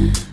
Yeah.